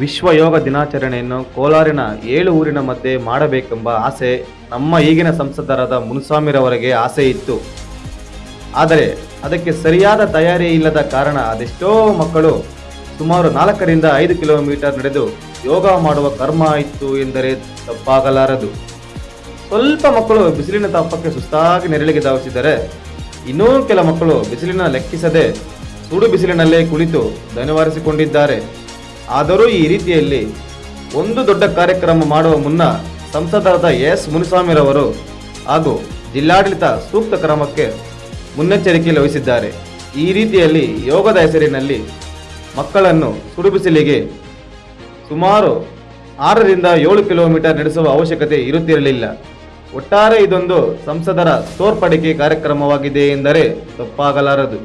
ವಿಶ್ವ ಯೋಗ ದಿನಾಚರಣೆಯನ್ನು ಕೋಲಾರಿನ ಏಳು ಊರಿನ ಮಧ್ಯೆ ಮಾಡಬೇಕೆಂಬ ಆಸೆ ನಮ್ಮ ಈಗಿನ ಸಂಸದರಾದ ಮುನುಸ್ವಾಮಿರವರಿಗೆ ಆಸೆ ಇತ್ತು. ಆದರೆ ಅದಕ್ಕೆ ಸರಿಯಾದ ತಯಾರಿ ಇಲ್ಲದ ಕಾರಣ ಅದೆಷ್ಟೋ ಮಕ್ಕಳು ಸುಮಾರು ನಾಲ್ಕರಿಂದ ಐದು ಕಿಲೋಮೀಟರ್ ನಡೆದು ಯೋಗ ಮಾಡುವ ಕರ್ಮ ಇತ್ತು ಎಂದರೆ ತಪ್ಪಾಗಲಾರದು. ಸ್ವಲ್ಪ ಮಕ್ಕಳು ಬಿಸಿಲಿನ ತಾಪಕ್ಕೆ ಸುಸ್ತಾಗಿ ನೆರಳಿಗೆ ಧಾವಿಸಿದರೆ ಇನ್ನೂ ಕೆಲ ಮಕ್ಕಳು ಬಿಸಿಲಿನ ಲೆಕ್ಕಿಸದೆ ಸುಡು ಬಿಸಿಲಿನಲ್ಲೇ ಕುಳಿತು ದನಿವಾರಿಸಿಕೊಂಡಿದ್ದಾರೆ ಆದರೂ ಈ ರೀತಿಯಲ್ಲಿ ಒಂದು ದೊಡ್ಡ ಕಾರ್ಯಕ್ರಮ ಮಾಡುವ ಮುನ್ನ ಸಂಸದರಾದ ಎಸ್ ಮುನಿಸ್ವಾಮಿರವರು ಹಾಗೂ ಜಿಲ್ಲಾಡಳಿತ ಸೂಕ್ತ ಕ್ರಮಕ್ಕೆ ಮುನ್ನೆಚ್ಚರಿಕೆ ವಹಿಸಿದ್ದಾರೆ. ಈ ರೀತಿಯಲ್ಲಿ ಯೋಗದ ಹೆಸರಿನಲ್ಲಿ ಮಕ್ಕಳನ್ನು ಸುಡುಬಿಸಿಲಿಗೆ ಸುಮಾರು ಆರರಿಂದ ಏಳು ಕಿಲೋಮೀಟರ್ ನಡೆಸುವ ಅವಶ್ಯಕತೆ ಇರುತ್ತಿರಲಿಲ್ಲ. ಒಟ್ಟಾರೆ ಇದೊಂದು ಸಂಸದರ ತೋರ್ಪಡಿಕೆ ಕಾರ್ಯಕ್ರಮವಾಗಿದೆ ಎಂದರೆ ತಪ್ಪಾಗಲಾರದು.